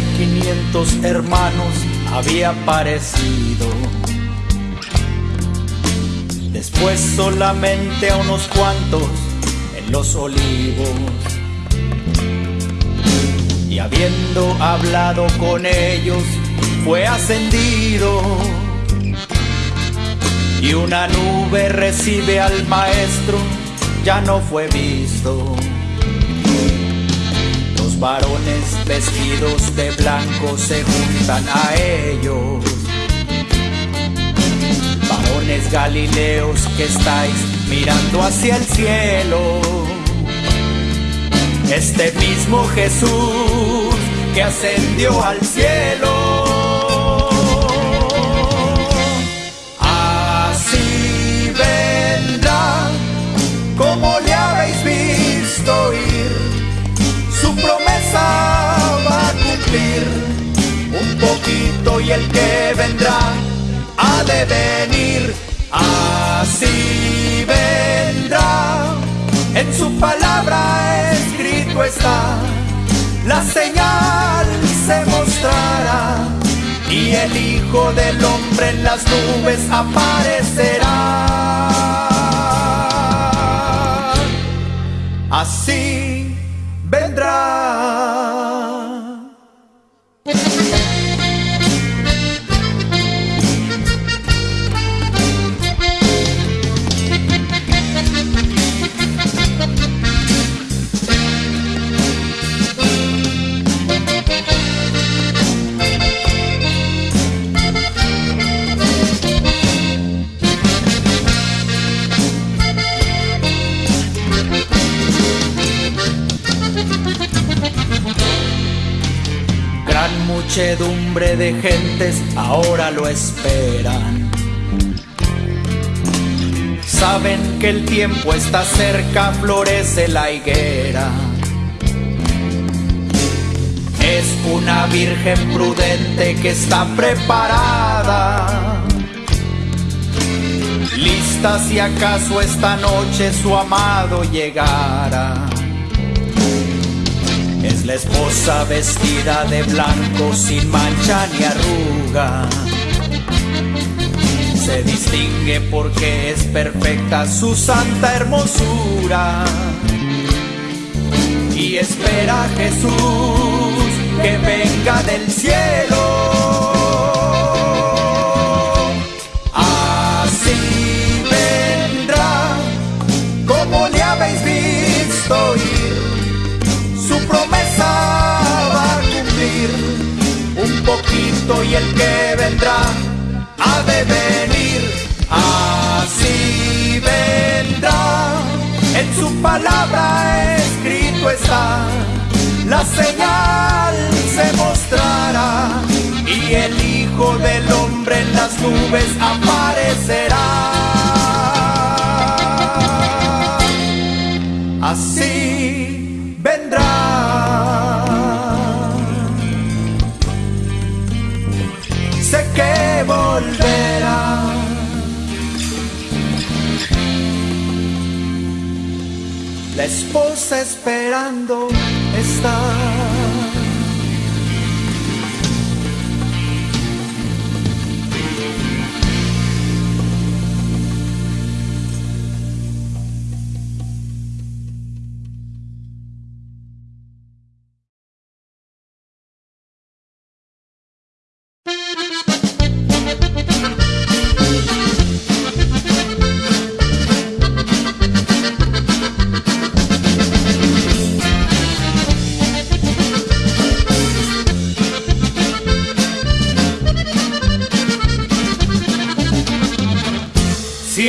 de 500 hermanos había aparecido. Después solamente a unos cuantos en los olivos. Y habiendo hablado con ellos, fue ascendido. Y una nube recibe al maestro, ya no fue visto varones vestidos de blanco se juntan a ellos. Varones galileos que estáis mirando hacia el cielo. Este mismo Jesús que ascendió al cielo. El que vendrá ha de venir. Así vendrá, en su palabra escrito está, la señal se mostrará y el Hijo del Hombre en las nubes aparecerá. Así muchedumbre de gentes ahora lo esperan. Saben que el tiempo está cerca, florece la higuera. Es una virgen prudente que está preparada. Lista si acaso esta noche su amado llegara. Es la esposa vestida de blanco sin mancha ni arruga. Se distingue porque es perfecta su santa hermosura. Y espera a Jesús que venga del cielo. Y el que vendrá ha de venir, así vendrá. En su palabra escrito está, la señal se mostrará y el Hijo del Hombre en las nubes aparecerá. Esposa esperando está.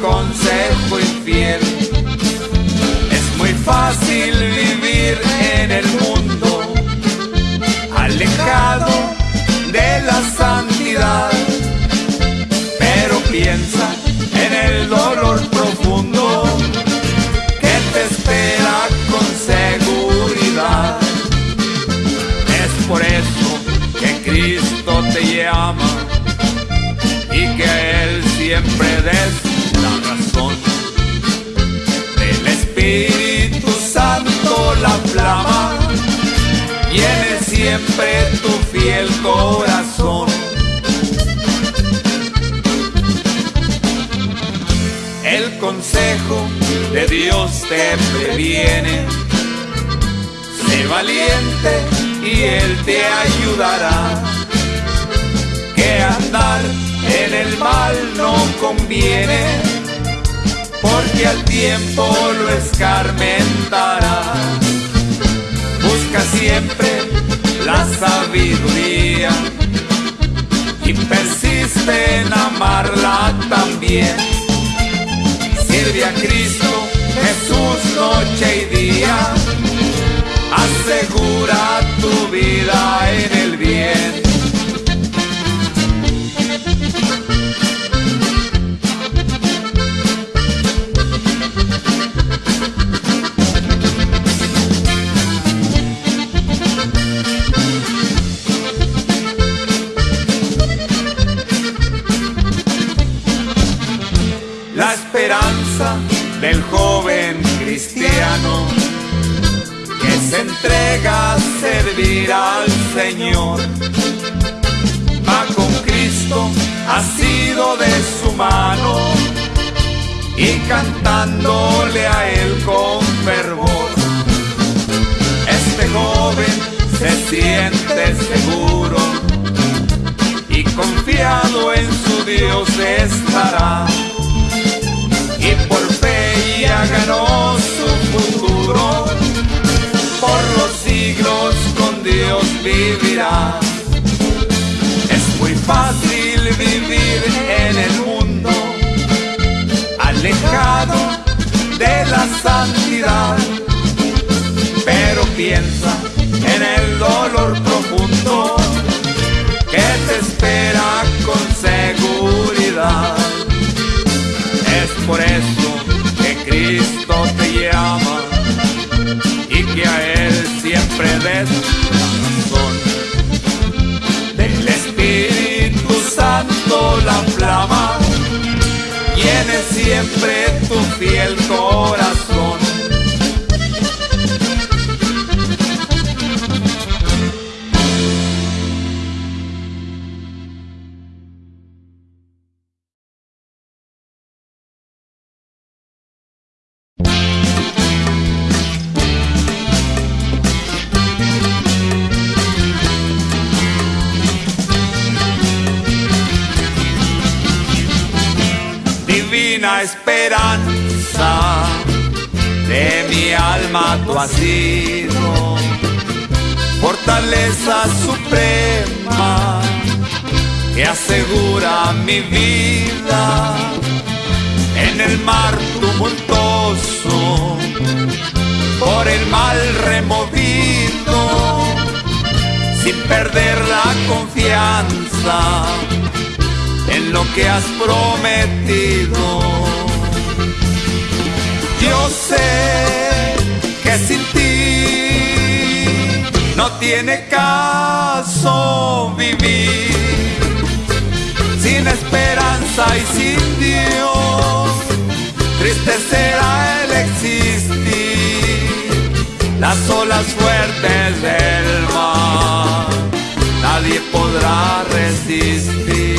consejo infiel. Fácil vivir en el mundo, alejado de la santidad, pero piensa en el dolor Llama y que Él siempre des la razón. Del Espíritu Santo la flama llene siempre tu fiel corazón. El consejo de Dios te previene. Sé valiente y Él te ayudará. Que andar en el mal no conviene, porque al tiempo lo escarmentará. Busca siempre la sabiduría y persiste en amarla también. Sirve a Cristo, Jesús, noche y día. Asegura tu vida en el bien. Entrega a servir al Señor. Va con Cristo, ha sido de su mano y cantándole a Él con fervor. Este joven se siente seguro y confiado en su Dios estará. Y por fe ya ganó su futuro, por los siglos con Dios vivirá. Es muy fácil vivir en el mundo, alejado de la santidad, pero piensa en el dolor profundo que te espera con seguridad. Es por eso La flama llene siempre tu fiel corazón. Esperanza de mi alma tú has sido, fortaleza suprema que asegura mi vida en el mar tumultuoso, por el mal removido, sin perder la confianza en lo que has prometido. Sé que sin ti no tiene caso vivir, sin esperanza y sin Dios, triste será el existir, las olas fuertes del mar, nadie podrá resistir.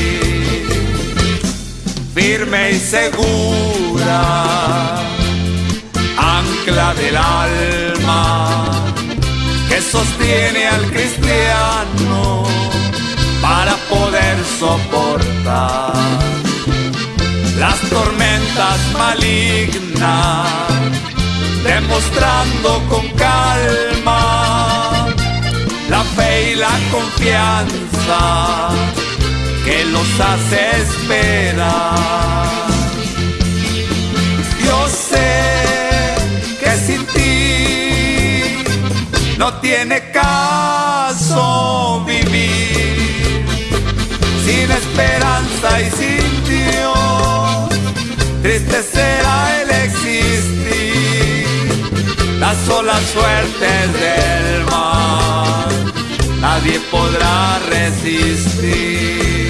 Firme y segura, ancla del alma que sostiene al cristiano para poder soportar las tormentas malignas, demostrando con calma la fe y la confianza que los hace esperar. No tiene caso vivir sin esperanza y sin Dios. Triste será el existir, las solas suertes del mar, nadie podrá resistir.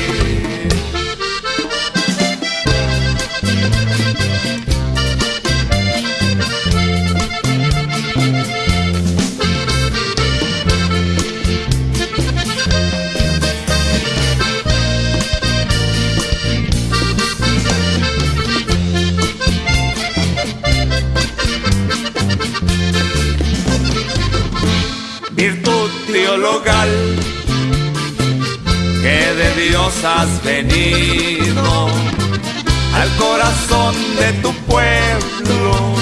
Dios has venido al corazón de tu pueblo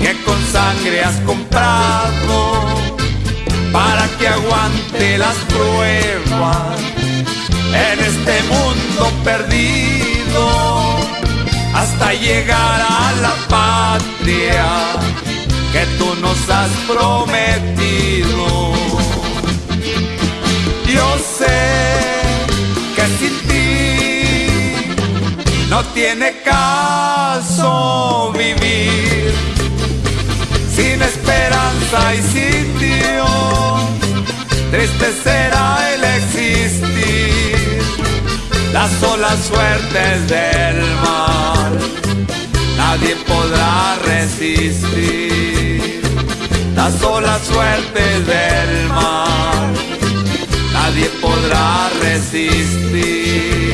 que con sangre has comprado para que aguante las pruebas en este mundo perdido hasta llegar a la patria que tú nos has prometido tiene caso vivir, sin esperanza y sin Dios, triste será el existir, las solas suertes del mal, nadie podrá resistir, las solas suertes del mal nadie podrá resistir.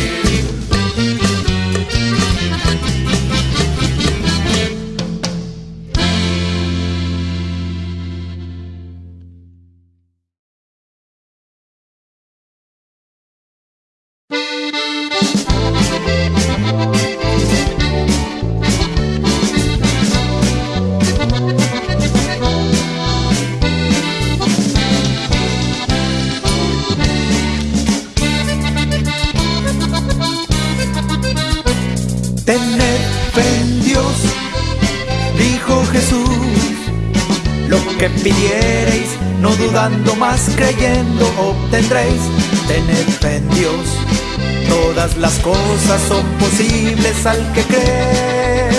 Más creyendo obtendréis. Tened fe en Dios, todas las cosas son posibles al que cree.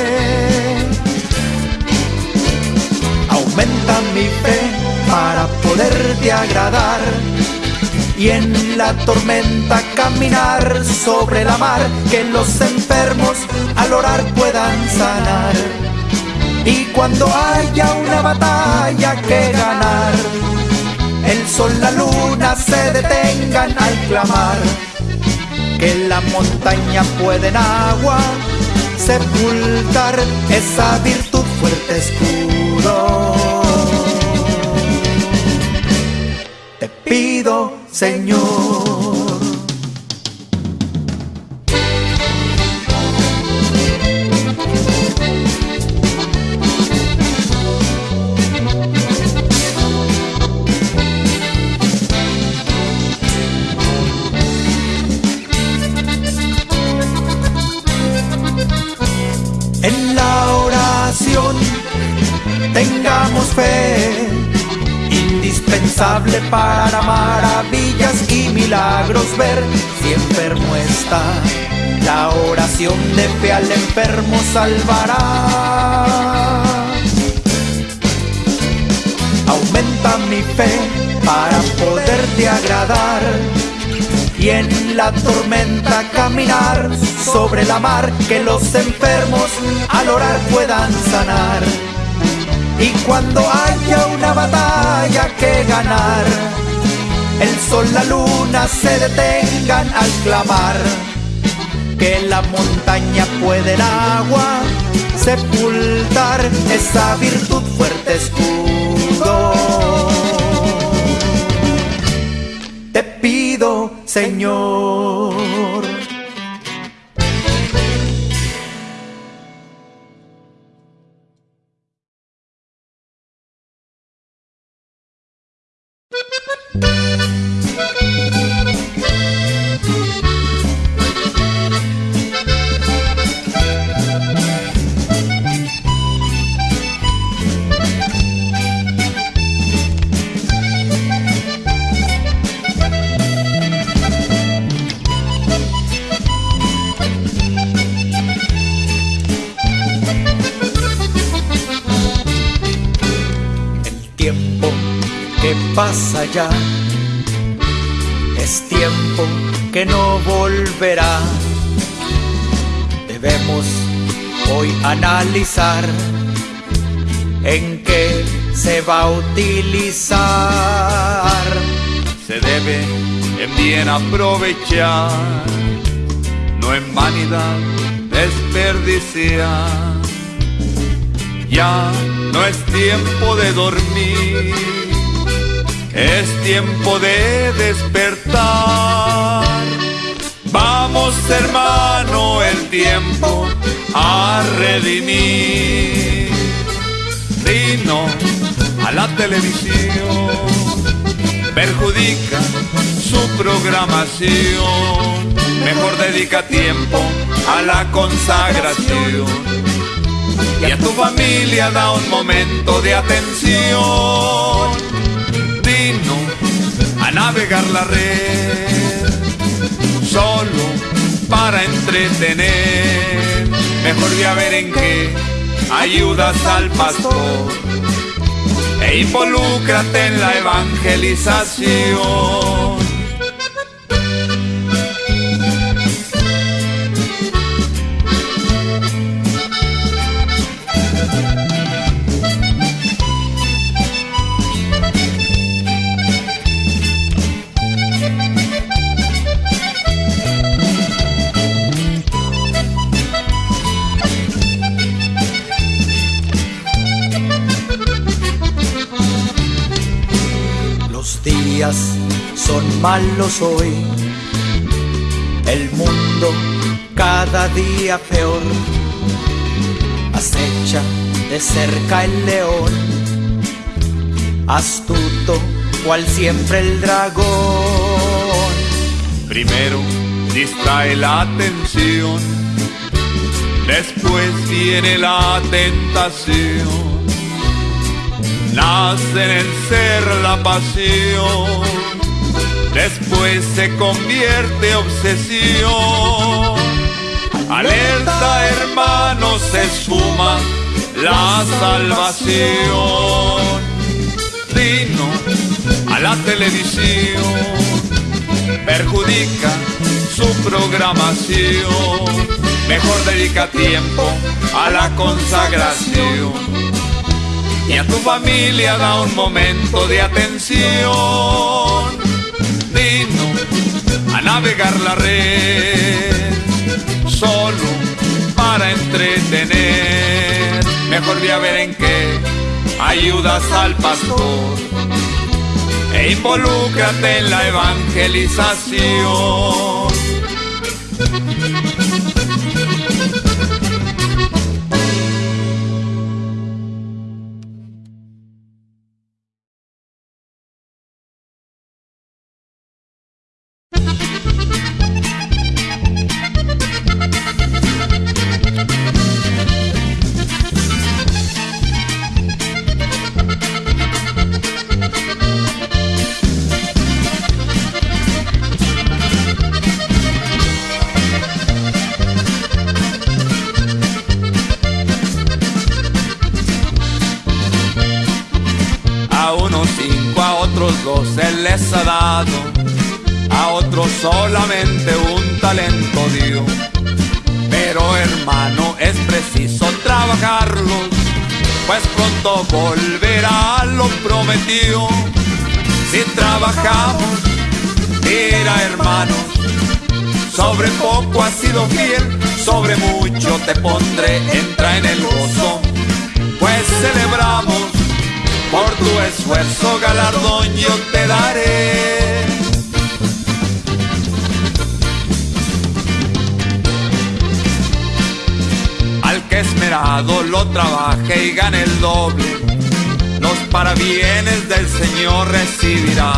Aumenta mi fe para poderte agradar y en la tormenta caminar sobre la mar, que los enfermos al orar puedan sanar. Y cuando haya una batalla que ganar, el sol, la luna se detengan al clamar que la montaña puede en agua sepultar esa virtud fuerte escudo. Te pido, Señor indispensable para maravillas y milagros ver si enfermo está. La oración de fe al enfermo salvará. Aumenta mi fe para poderte agradar y en la tormenta caminar sobre la mar que los enfermos al orar puedan sanar. Y cuando haya una batalla que ganar, el sol, la luna se detengan al clamar que la montaña puede el agua sepultar esa virtud fuerte escudo. Te pido, Señor Música ya es tiempo que no volverá. Debemos hoy analizar en qué se va a utilizar. Se debe en bien aprovechar, no en vanidad desperdiciar. Ya no es tiempo de dormir, es tiempo de despertar. Vamos hermano el tiempo a redimir. Dino a la televisión, perjudica su programación. Mejor dedica tiempo a la consagración y a tu familia da un momento de atención. Navegar la red, solo para entretener. Mejor de a ver en qué ayudas al pastor e involúcrate en la evangelización. Son malos hoy. El mundo cada día peor. Acecha de cerca el león. Astuto cual siempre el dragón. Primero distrae la atención. Después viene la tentación nace en ser la pasión, después se convierte obsesión. Alerta hermano, se suma la salvación. Dino a la televisión, perjudica su programación. Mejor dedica tiempo a la consagración y a tu familia da un momento de atención. Dino a navegar la red, solo para entretener. Mejor de a ver en qué ayudas al pastor e involúcrate en la evangelización. Sobre mucho te pondré, entra en el gozo, pues celebramos por tu esfuerzo galardón yo te daré. Al que esmerado lo trabaje y gane el doble, los parabienes del Señor recibirá.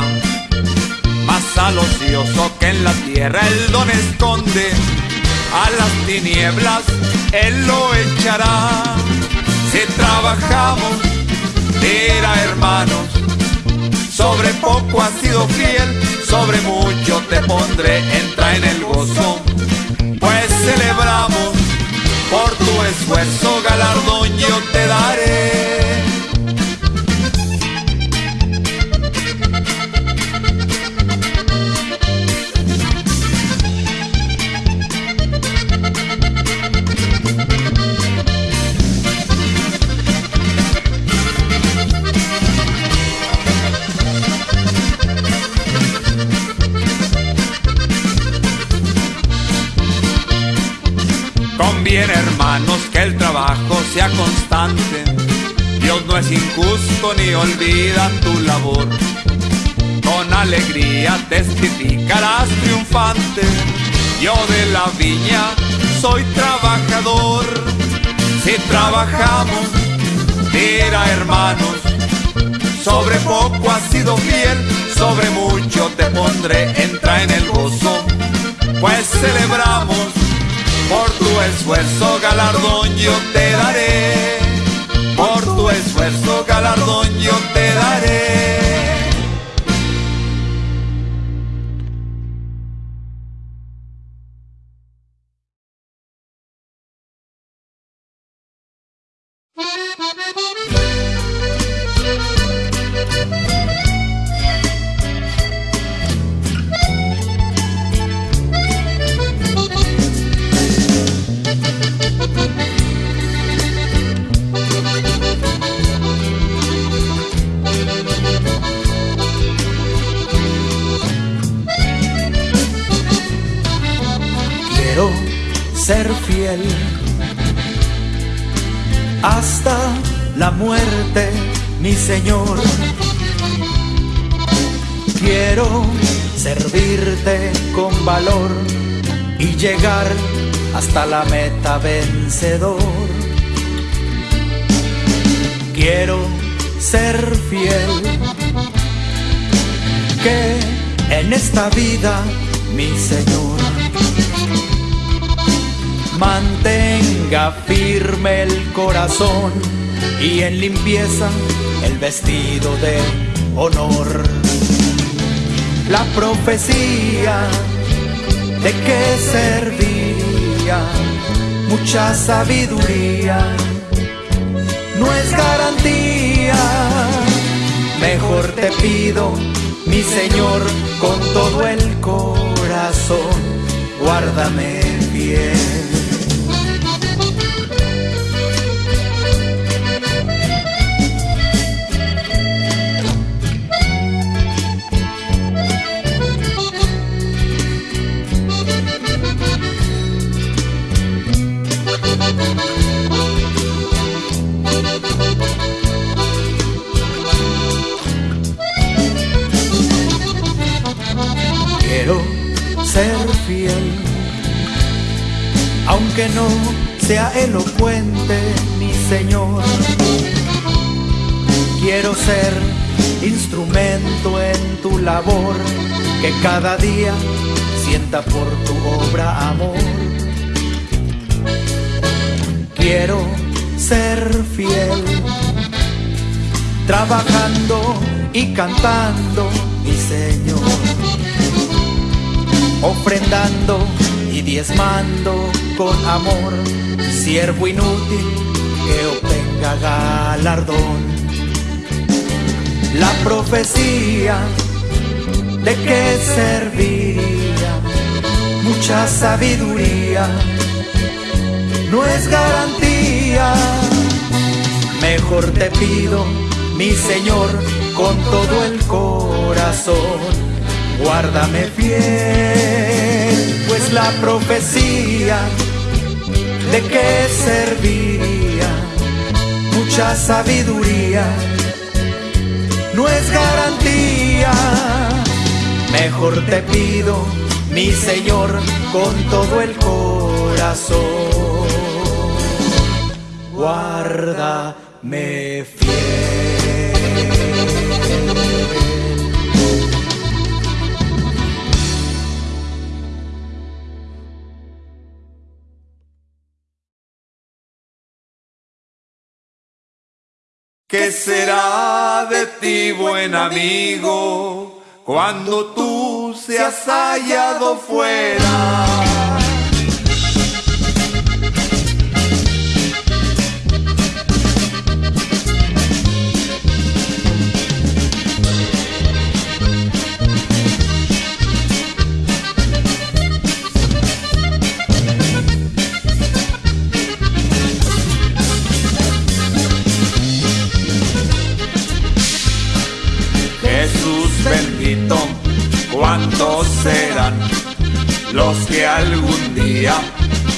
Más al ocioso que en la tierra el don esconde, a las tinieblas Él lo echará. Si trabajamos Mira hermanos, sobre poco has sido fiel, sobre mucho te pondré, entra en el gozo, pues celebramos, por tu esfuerzo galardón yo te daré. Trabajo sea constante. Dios no es injusto ni olvida tu labor. Con alegría testificarás triunfante. Yo de la viña soy trabajador. Si trabajamos, mira hermanos, sobre poco has sido fiel, sobre mucho te pondré, entra en el gozo, pues celebramos por tu esfuerzo galardón yo te daré, por tu esfuerzo galardón yo te daré. Hasta la muerte, mi Señor. Quiero servirte con valor y llegar hasta la meta vencedor. Quiero ser fiel, que en esta vida, mi Señor, mantenga firme el corazón y en limpieza el vestido de honor. La profecía de que servía mucha sabiduría no es garantía. Mejor te pido, mi Señor, con todo el corazón, guárdame bien. Cada día sienta por tu obra amor. Quiero ser fiel, trabajando y cantando, mi Señor, ofrendando y diezmando con amor, siervo inútil que obtenga galardón. La profecía de que serviría mucha sabiduría no es garantía. Mejor te pido, mi Señor, con todo el corazón, guárdame fiel, pues la profecía ¿de qué serviría mucha sabiduría? No es garantía, mejor te pido, mi Señor, con todo el corazón, guárdame fiel. ¿Qué será de ti, buen amigo, cuando tú seas hallado fuera?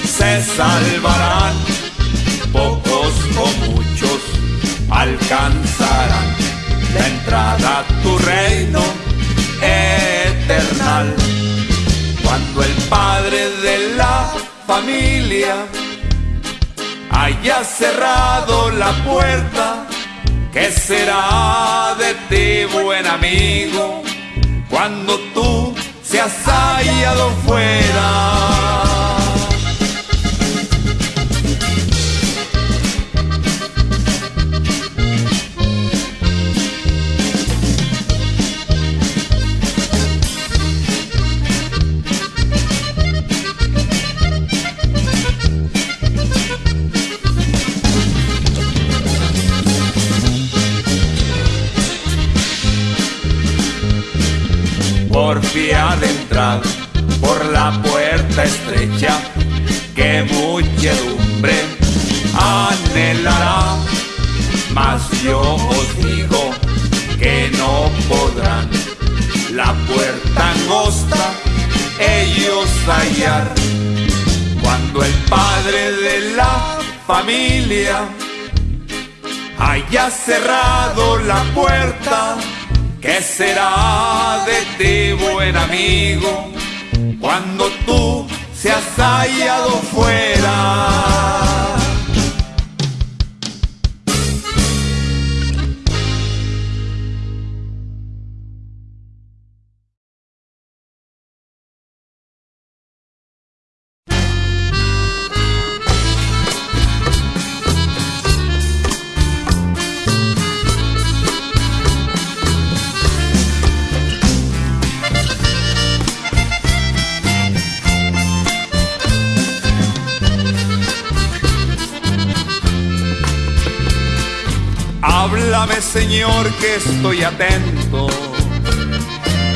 Se salvarán? o muchos alcanzarán la entrada a tu reino eternal. Cuando el padre de la familia haya cerrado la puerta, ¿qué será de ti, buen amigo, cuando tú seas hallado fuera? Porfía de entrar por la puerta estrecha que muchedumbre anhelará. Mas yo os digo que no podrán la puerta angosta ellos hallar. Cuando el padre de la familia haya cerrado la puerta, ¿Qué será de ti, buen amigo, cuando tú seas hallado fuera? Háblame Señor que estoy atento,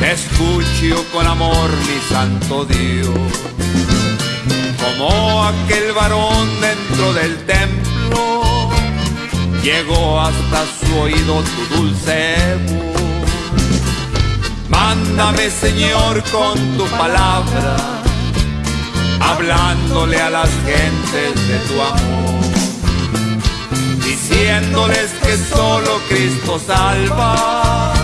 te escucho con amor mi santo Dios. Como aquel varón dentro del templo, llegó hasta su oído tu dulce voz. Mándame Señor con tu palabra, hablándole a las gentes de tu amor diciéndoles que solo Cristo salva,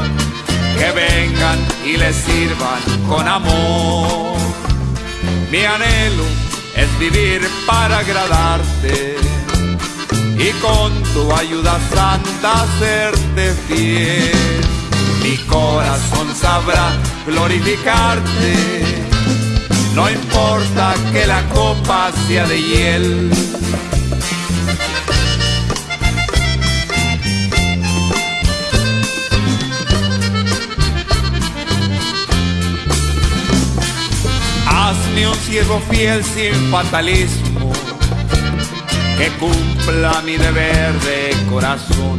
que vengan y les sirvan con amor. Mi anhelo es vivir para agradarte y con tu ayuda santa serte fiel. Mi corazón sabrá glorificarte, no importa que la copa sea de hiel siervo fiel sin fatalismo, que cumpla mi deber de corazón,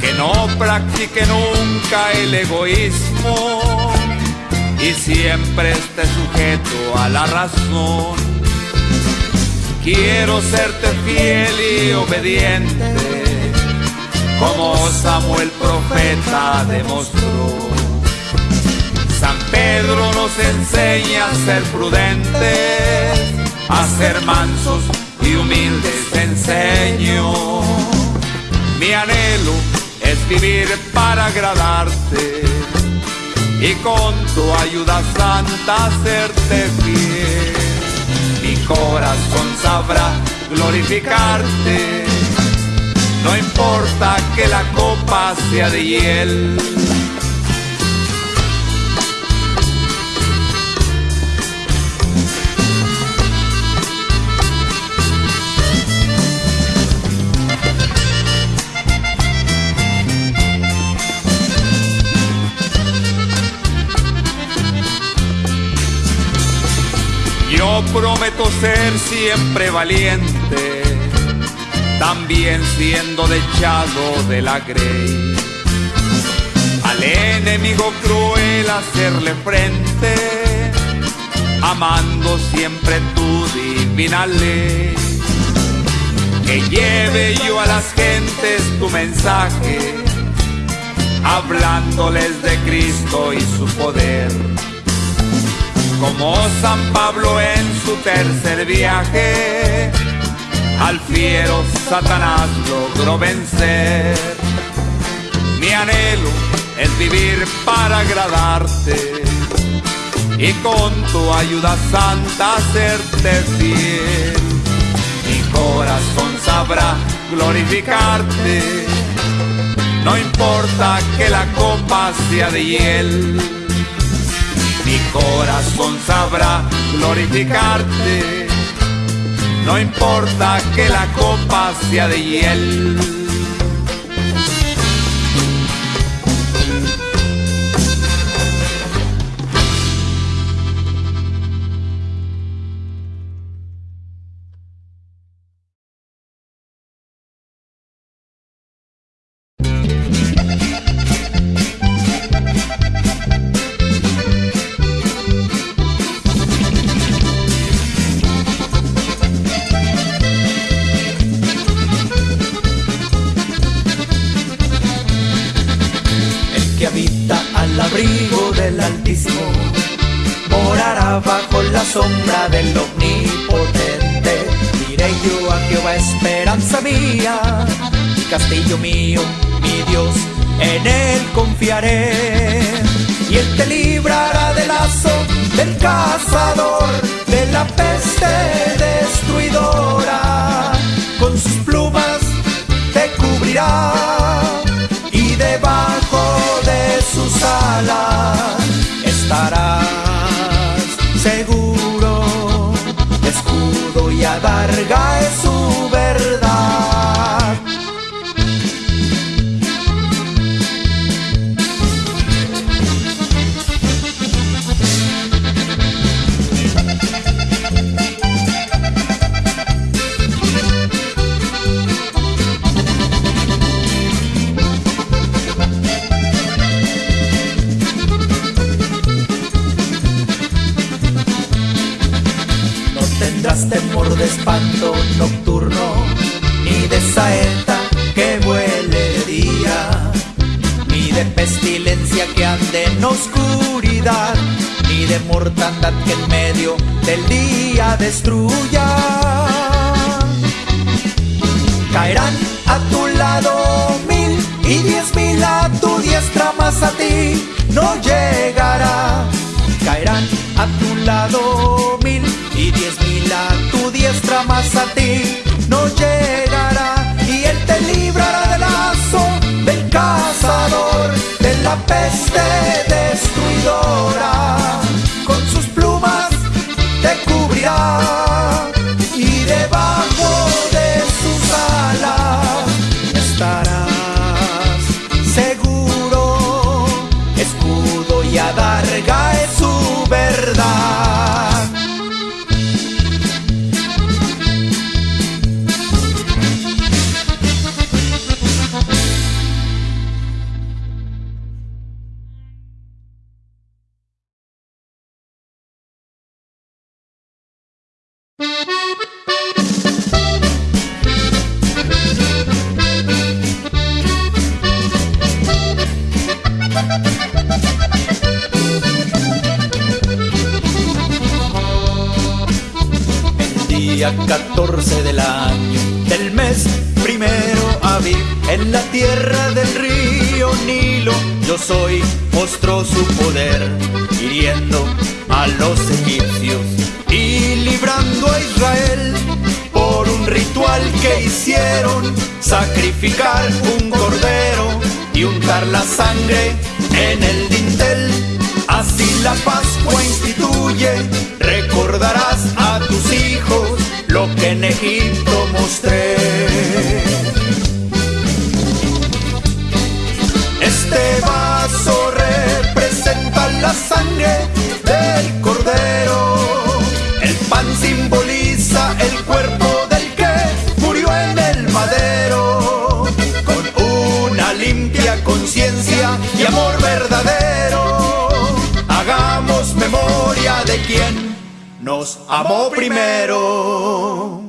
que no practique nunca el egoísmo y siempre esté sujeto a la razón. Quiero serte fiel y obediente, como Samuel profeta demostró Pedro nos enseña a ser prudentes, a ser mansos y humildes enseño. Mi anhelo es vivir para agradarte y con tu ayuda santa hacerte fiel. Mi corazón sabrá glorificarte, no importa que la copa sea de hiel prometo ser siempre valiente, también siendo dechado de la grey. Al enemigo cruel hacerle frente, amando siempre tu divina ley. Que lleve yo a las gentes tu mensaje, hablándoles de Cristo y su poder como San Pablo en su tercer viaje, al fiero Satanás logró vencer. Mi anhelo es vivir para agradarte y con tu ayuda santa hacerte fiel. Mi corazón sabrá glorificarte, no importa que la copa sea de hiel. Corazón sabrá glorificarte, no importa que la copa sea de hiel. Caerán a tu lado mil y diez mil a tu diestra, más a ti no llegará. Caerán a tu lado mil y diez mil a tu diestra más a ti no llegará. Y él te librará del lazo del cazador de la peste destruidora a los egipcios y librando a Israel por un ritual que hicieron sacrificar un cordero y untar la sangre en el dintel así la Pascua instituye recordarás a tus hijos lo que en Egipto mostré. de quien nos amó primero.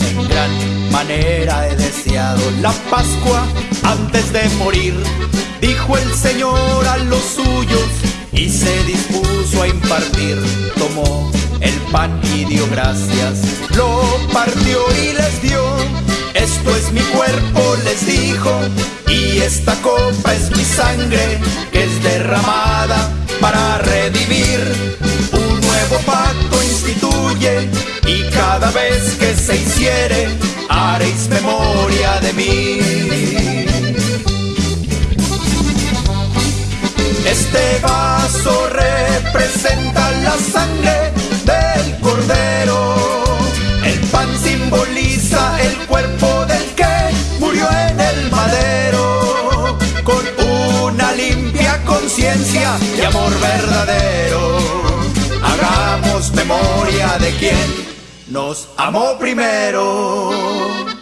En gran manera he deseado la Pascua antes de morir, dijo el Señor a los suyos y se dispuso a impartir. Tomó el pan y dio gracias, lo partió y les dio. Esto es mi cuerpo, les dijo, y esta copa es mi sangre que es derramada para redimir. Un nuevo pacto instituye y cada vez que se hiciere haréis memoria de mí. Este vaso representa la sangre del cordero. El pan simboliza el cuerpo del que murió en el madero. Con una limpia conciencia y amor verdadero. Hagamos memoria de quien nos amó primero.